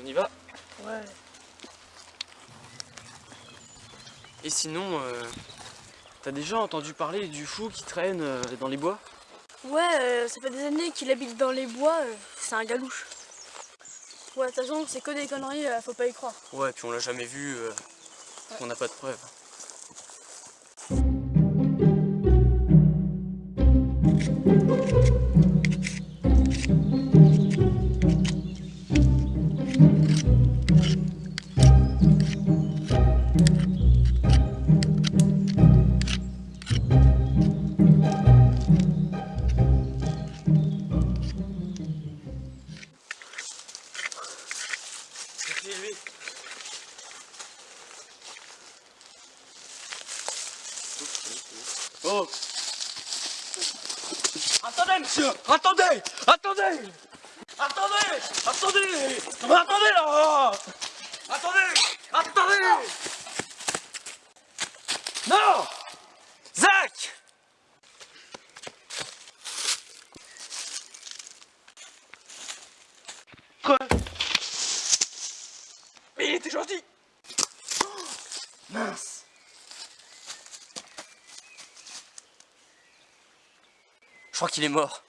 On y va Ouais. Et sinon, euh, t'as déjà entendu parler du fou qui traîne euh, dans les bois? Ouais, euh, ça fait des années qu'il habite dans les bois, c'est un galouche. Ouais, de toute c'est que des conneries, faut pas y croire. Ouais, puis on l'a jamais vu, on n'a pas de preuves. Oh. Attendez, monsieur Attendez Attendez Attendez Attendez attendez là. Attendez Attendez. Non. Zach. Mais il était gentil. Oh, Mince crois qu'il est mort.